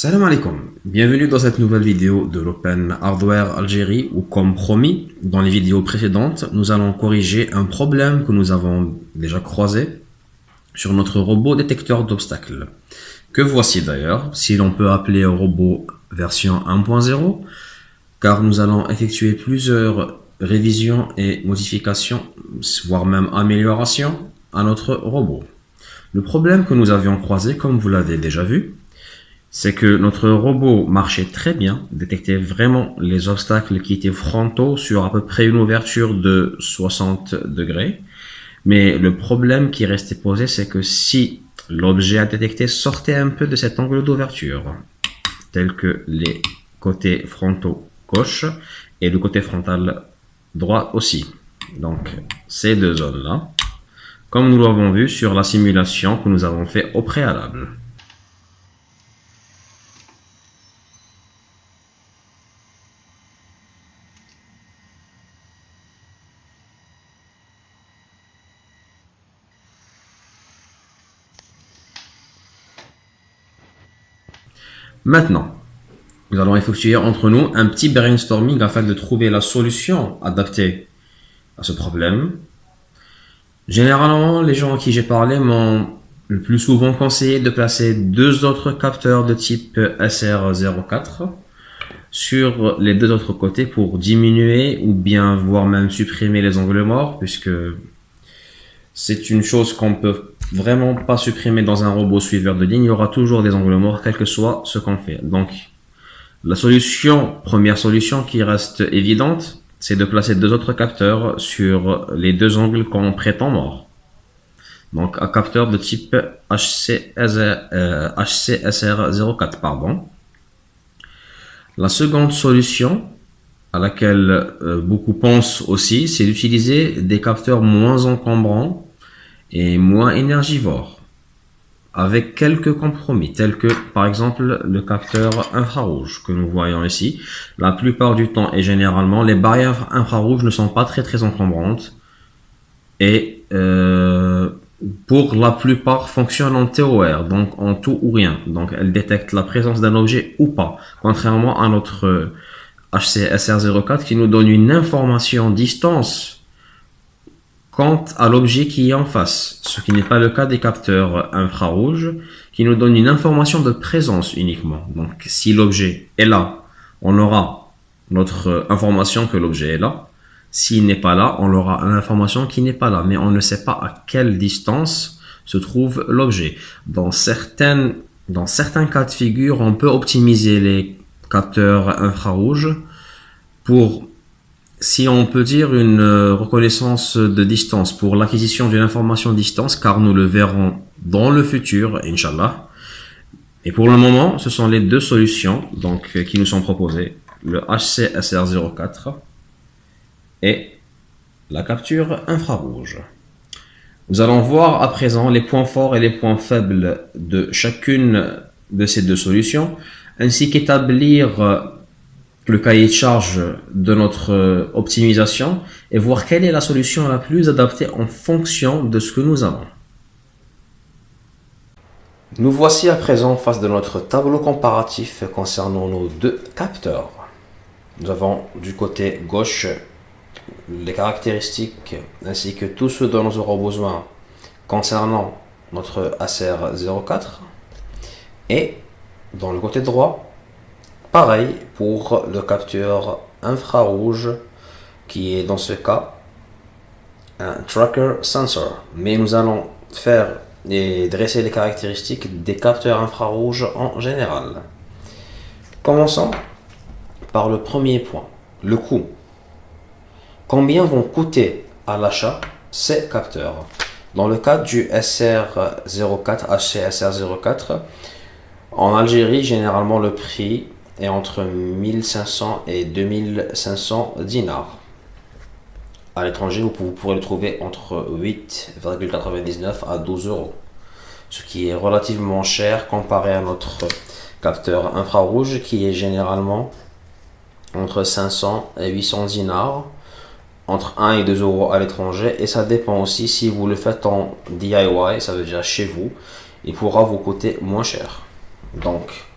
Salam alaikum, bienvenue dans cette nouvelle vidéo de l'Open Hardware Algérie où comme promis dans les vidéos précédentes nous allons corriger un problème que nous avons déjà croisé sur notre robot détecteur d'obstacles que voici d'ailleurs si l'on peut appeler un robot version 1.0 car nous allons effectuer plusieurs révisions et modifications voire même améliorations à notre robot. Le problème que nous avions croisé comme vous l'avez déjà vu c'est que notre robot marchait très bien, détectait vraiment les obstacles qui étaient frontaux sur à peu près une ouverture de 60 degrés. Mais le problème qui restait posé, c'est que si l'objet à détecter sortait un peu de cet angle d'ouverture, tel que les côtés frontaux gauche et le côté frontal droit aussi. Donc ces deux zones-là, comme nous l'avons vu sur la simulation que nous avons fait au préalable. Maintenant, nous allons effectuer entre nous un petit brainstorming afin de trouver la solution adaptée à ce problème. Généralement, les gens à qui j'ai parlé m'ont le plus souvent conseillé de placer deux autres capteurs de type SR04 sur les deux autres côtés pour diminuer ou bien voire même supprimer les angles morts puisque c'est une chose qu'on peut vraiment pas supprimer dans un robot suiveur de ligne. Il y aura toujours des angles morts, quel que soit ce qu'on fait. Donc, la solution, première solution qui reste évidente, c'est de placer deux autres capteurs sur les deux angles qu'on prétend morts. Donc, un capteur de type HCSR, euh, HCSR04, pardon. La seconde solution, à laquelle euh, beaucoup pensent aussi, c'est d'utiliser des capteurs moins encombrants et moins énergivore, avec quelques compromis, tels que par exemple le capteur infrarouge que nous voyons ici. La plupart du temps et généralement, les barrières infrarouges ne sont pas très très encombrantes et euh, pour la plupart fonctionnent en TOR, donc en tout ou rien. Donc elles détectent la présence d'un objet ou pas, contrairement à notre HCSR04 qui nous donne une information distance quant à l'objet qui est en face, ce qui n'est pas le cas des capteurs infrarouges qui nous donnent une information de présence uniquement. Donc si l'objet est là, on aura notre information que l'objet est là. S'il n'est pas là, on aura l'information qui n'est pas là, mais on ne sait pas à quelle distance se trouve l'objet. Dans certains cas de figure, on peut optimiser les capteurs infrarouges pour si on peut dire une euh, reconnaissance de distance pour l'acquisition d'une information distance, car nous le verrons dans le futur, Inch'Allah. Et pour le moment, ce sont les deux solutions donc, euh, qui nous sont proposées, le HCSR04 et la capture infrarouge. Nous allons voir à présent les points forts et les points faibles de chacune de ces deux solutions, ainsi qu'établir le cahier de charge de notre euh, optimisation et voir quelle est la solution la plus adaptée en fonction de ce que nous avons. Nous voici à présent face de notre tableau comparatif concernant nos deux capteurs. Nous avons du côté gauche les caractéristiques ainsi que tout ce dont nous aurons besoin concernant notre ACR 04 et dans le côté droit Pareil pour le capteur infrarouge qui est dans ce cas un tracker sensor. Mais nous allons faire et dresser les caractéristiques des capteurs infrarouges en général. Commençons par le premier point, le coût. Combien vont coûter à l'achat ces capteurs? Dans le cas du SR04, HCSR04, en Algérie, généralement le prix entre 1500 et 2500 dinars. À l'étranger, vous pourrez le trouver entre 8,99 à 12 euros, ce qui est relativement cher comparé à notre capteur infrarouge qui est généralement entre 500 et 800 dinars, entre 1 et 2 euros à l'étranger, et ça dépend aussi si vous le faites en DIY, ça veut dire chez vous, il pourra vous coûter moins cher. Donc,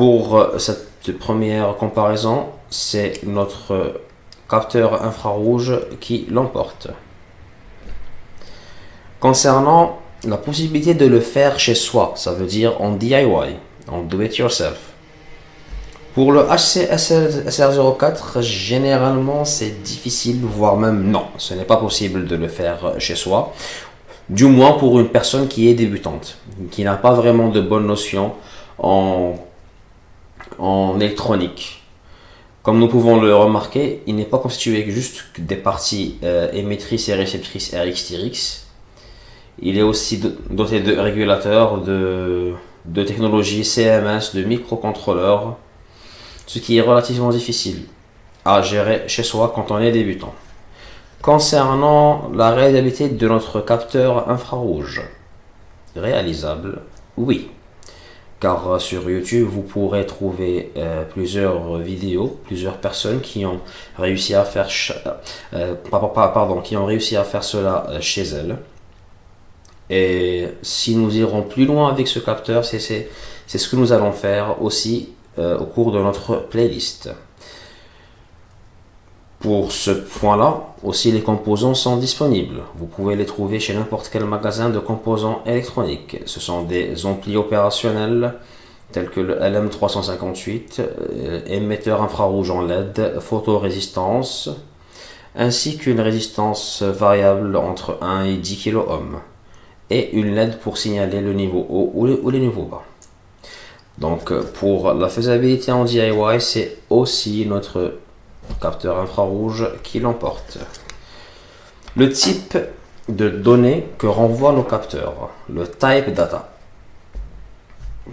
pour euh, cette première comparaison, c'est notre capteur infrarouge qui l'emporte. Concernant la possibilité de le faire chez soi, ça veut dire en DIY, en do it yourself. Pour le HC SR04, généralement c'est difficile, voire même non, ce n'est pas possible de le faire chez soi. Du moins pour une personne qui est débutante, qui n'a pas vraiment de bonnes notions en, en électronique. Comme nous pouvons le remarquer, il n'est pas constitué juste des parties euh, émettrices et réceptrices RX-TRX. Il est aussi doté de régulateurs, de, de technologies CMS, de microcontrôleurs, ce qui est relativement difficile à gérer chez soi quand on est débutant. Concernant la réalisabilité de notre capteur infrarouge, réalisable, oui car euh, sur YouTube, vous pourrez trouver euh, plusieurs vidéos, plusieurs personnes qui ont réussi à faire, euh, pardon, qui ont réussi à faire cela chez elles. Et si nous irons plus loin avec ce capteur, c'est ce que nous allons faire aussi au cours de notre playlist. Pour ce point-là, aussi les composants sont disponibles. Vous pouvez les trouver chez n'importe quel magasin de composants électroniques. Ce sont des amplis opérationnels tels que le LM358, euh, émetteur infrarouge en LED, photorésistance, ainsi qu'une résistance variable entre 1 et 10 kOhm, et une LED pour signaler le niveau haut ou le, niveau bas. Donc pour la faisabilité en DIY, c'est aussi notre capteur infrarouge qui l'emporte. Le type de données que renvoient nos capteurs, le type data.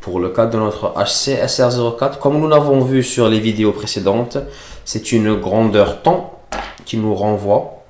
Pour le cas de notre HC SR04, comme nous l'avons vu sur les vidéos précédentes, c'est une grandeur temps qui nous renvoie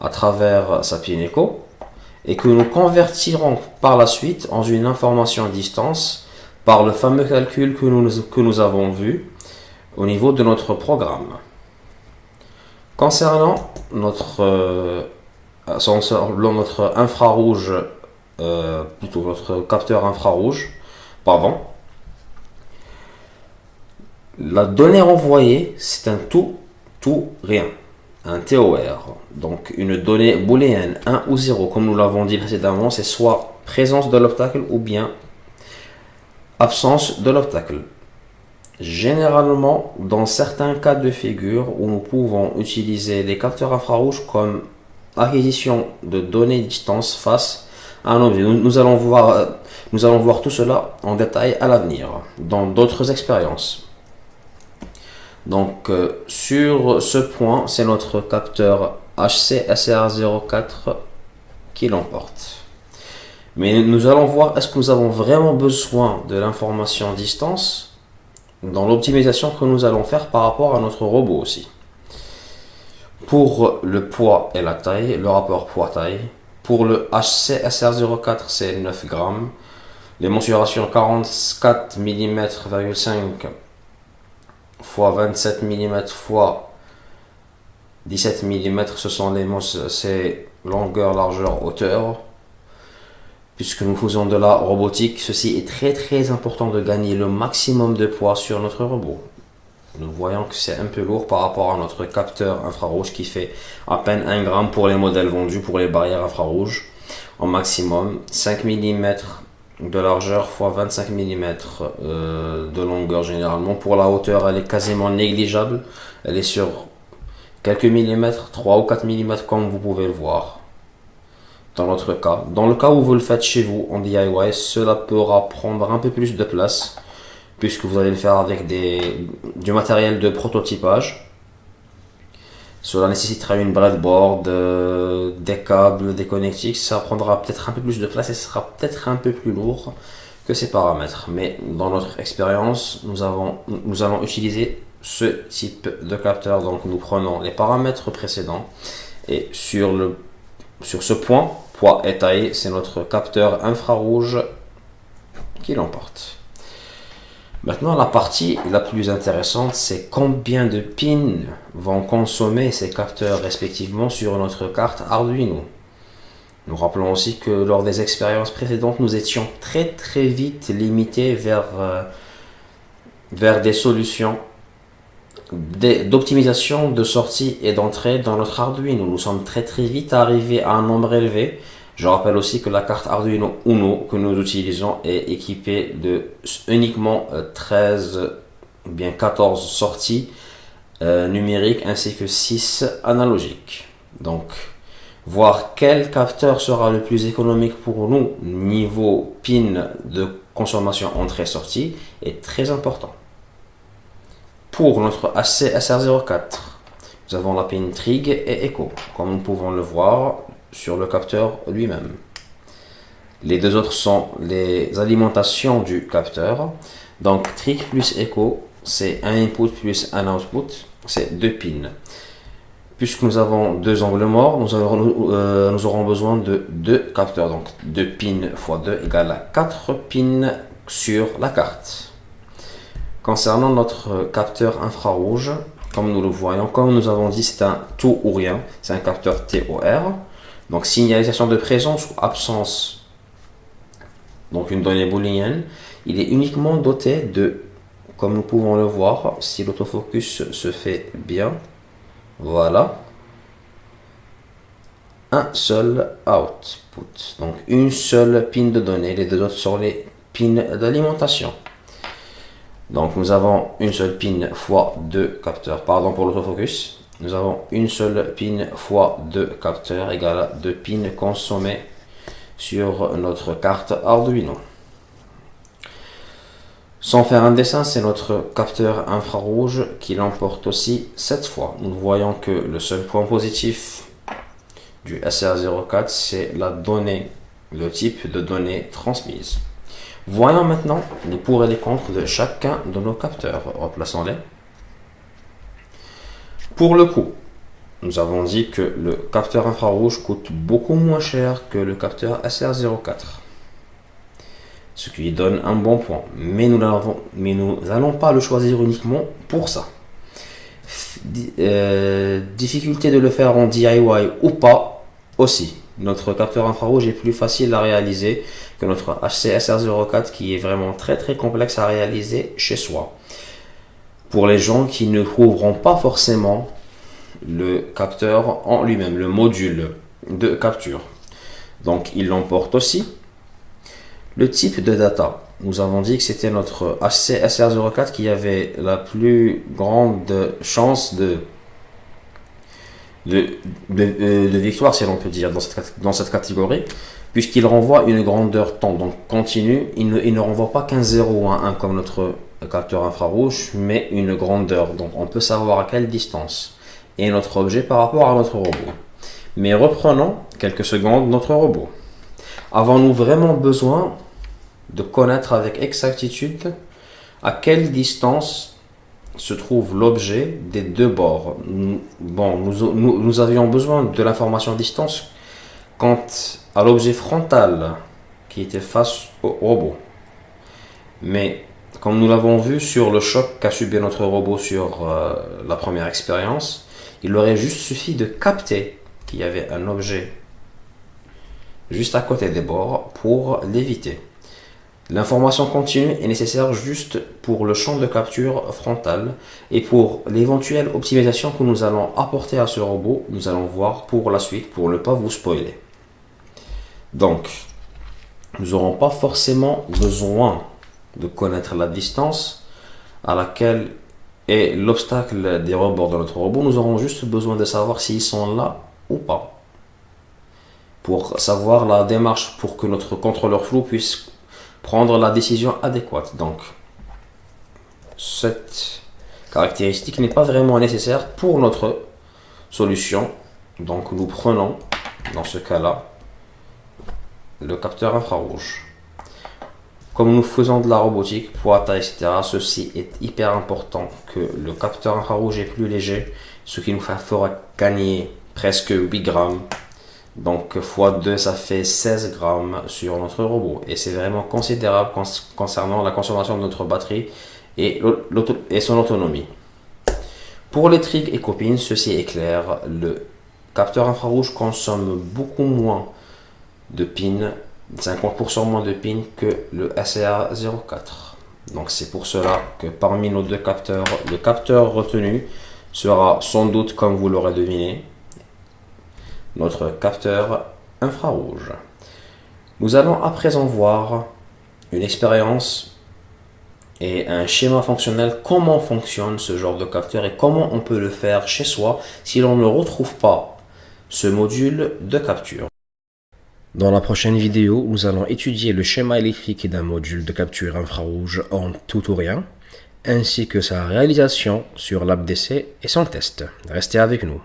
à travers sa Echo et que nous convertirons par la suite en une information à distance par le fameux calcul que nous avons vu au niveau de notre programme. Concernant notre, euh, notre infrarouge, euh, plutôt notre capteur infrarouge, pardon, la donnée renvoyée, c'est un tout, tout, rien, un TOR. Donc une donnée booléenne 1 ou 0, comme nous l'avons dit précédemment, c'est soit présence de l'obstacle ou bien absence de l'obstacle. Généralement, dans certains cas de figure où nous pouvons utiliser des capteurs infrarouges comme acquisition de données distance face à un objet. Nous, allons voir, euh, nous allons voir tout cela en détail à l'avenir, dans d'autres expériences. Donc, euh, sur ce point, c'est notre capteur HC SR04 qui l'emporte. Mais nous allons voir, est-ce que nous avons vraiment besoin de l'information distance dans l'optimisation que nous allons faire par rapport à notre robot aussi. Pour le poids et la taille, le rapport poids-taille, pour le HC SR04 c'est 9 grammes, les mensurations 44 mm 5 fois 27 mm fois 17 mm, ce sont les longueur, largeur, hauteur puisque nous faisons de la robotique, ceci est très très important de gagner le maximum de poids sur notre robot. Nous voyons que c'est un peu lourd par rapport à notre capteur infrarouge qui fait à peine 1 gramme pour les modèles vendus pour les barrières infrarouges. En maximum 5 mm de largeur fois 25 mm de longueur généralement. Pour la hauteur, elle est quasiment négligeable. Elle est sur quelques millimètres, 3 ou 4 mm comme vous pouvez le voir dans notre cas. Dans le cas où vous le faites chez vous en DIY, cela pourra prendre un peu plus de place puisque vous allez le faire avec des, du matériel de prototypage. Cela nécessitera une breadboard, euh, des câbles, des connectiques. Ça prendra peut-être un peu plus de place et sera peut-être un peu plus lourd que ces paramètres. Mais dans notre expérience, nous, nous allons utiliser ce type de capteur. Donc nous prenons les paramètres précédents et sur, le, sur ce point, poids et taille, c'est notre capteur infrarouge qui l'emporte. Maintenant, la partie la plus intéressante, c'est combien de pins vont consommer ces capteurs respectivement sur notre carte Arduino. Nous rappelons aussi que lors des expériences précédentes, nous étions très très vite limités vers vers des solutions d'optimisation de sortie et d'entrée dans notre Arduino. Nous sommes très très vite arrivés à un nombre élevé. Je rappelle aussi que la carte Arduino Uno que nous utilisons est équipée de uniquement 13 euh, bien 14 sorties euh, numériques ainsi que 6 analogiques. Donc, voir quel capteur sera le plus économique pour nous niveau pin de consommation entrée-sortie est très important. Pour notre AC SR04, nous avons la pin Trig et Echo, comme nous pouvons le voir sur le capteur lui-même. Les deux autres sont les alimentations du capteur. Donc Trig plus Echo, c'est un input plus un output, c'est deux pins. Puisque nous avons deux angles morts, nous, euh, aurons besoin de deux capteurs. Donc 2 pins x 2 égale à 4 pins sur la carte. Concernant notre capteur infrarouge, comme nous le voyons, comme nous avons dit, c'est un tout ou rien, c'est un capteur TOR. Donc signalisation de présence ou absence, donc une donnée booléenne, il est uniquement doté de, comme nous pouvons le voir, si l'autofocus se fait bien, voilà, un seul output, donc une seule pin de données, les deux autres sont les pins d'alimentation. Donc nous avons une seule pin fois deux capteurs. Pardon pour l'autofocus. Nous avons une seule pin fois deux capteurs égale à deux pins consommés sur notre carte Arduino. Sans faire un dessin, c'est notre capteur infrarouge qui l'emporte aussi cette fois. Nous voyons que le seul point positif du SR04, c'est la donnée, le type de données transmise. Voyons maintenant les pour et les contre de chacun de nos capteurs. Replaçons-les. Pour le coup, nous avons dit que le capteur infrarouge coûte beaucoup moins cher que le capteur SR04. Ce qui donne un bon point. Mais nous n'allons pas le choisir uniquement pour ça. Euh, difficulté de le faire en DIY ou pas aussi. Notre capteur infrarouge est plus facile à réaliser que notre HCSR04 qui est vraiment très très complexe à réaliser chez soi. Pour les gens qui ne trouveront pas forcément le capteur en lui-même, le module de capture. Donc il l'emporte aussi. Le type de data, nous avons dit que c'était notre HCSR04 qui avait la plus grande chance euh, de, victoire, si l'on peut dire, dans cette catégorie, puisqu'il renvoie une grandeur temps, donc continue, il ne, renvoie pas qu'un 0 ou un 1 comme notre capteur infrarouge, mais une grandeur, donc on peut savoir à quelle distance est notre objet par rapport à notre robot. Mais reprenons quelques secondes notre robot. Avons-nous vraiment besoin de connaître avec exactitude à quelle distance se trouve l'objet des deux bords? Bon, nous, avions besoin de l'information distance quant à l'objet frontal qui était face au robot. Mais comme nous l'avons vu sur le choc qu'a subi notre robot sur euh, la première expérience, il aurait juste suffi de capter qu'il y avait un objet juste à côté des bords pour l'éviter. L'information continue est nécessaire juste pour le champ de capture frontal et pour l'éventuelle optimisation que nous allons apporter à ce robot, nous allons voir pour la suite pour ne pas vous spoiler. Donc, nous n'aurons pas forcément besoin de connaître la distance à laquelle est l'obstacle des rebords de notre robot. Nous aurons juste besoin de savoir s'ils sont là ou pas. Pour savoir la démarche pour que notre contrôleur flou puisse prendre la décision adéquate. Donc, cette caractéristique n'est pas vraiment nécessaire pour notre solution. Donc, nous prenons, dans ce cas-là, le capteur infrarouge. Comme nous faisons de la robotique, poids, etc., ceci est hyper important que le capteur infrarouge est plus léger, ce qui nous fera gagner presque 8 grammes donc x2, ça fait 16 grammes sur notre robot. Et c'est vraiment considérable concernant la consommation de notre batterie et, son autonomie. Pour les trigs et copines, ceci est clair. Le capteur infrarouge consomme beaucoup moins de pins, 50% moins de pins que le SR04. Donc c'est pour cela que parmi nos deux capteurs, le capteur retenu sera sans doute, comme vous l'aurez deviné, notre capteur infrarouge. Nous allons à présent voir une expérience et un schéma fonctionnel, comment fonctionne ce genre de capteur et comment on peut le faire chez soi si l'on ne retrouve pas ce module de capture? Dans la prochaine vidéo, nous allons étudier le schéma électrique d'un module de capture infrarouge en tout ou rien, ainsi que sa réalisation sur l'app d'essai et son test. Restez avec nous.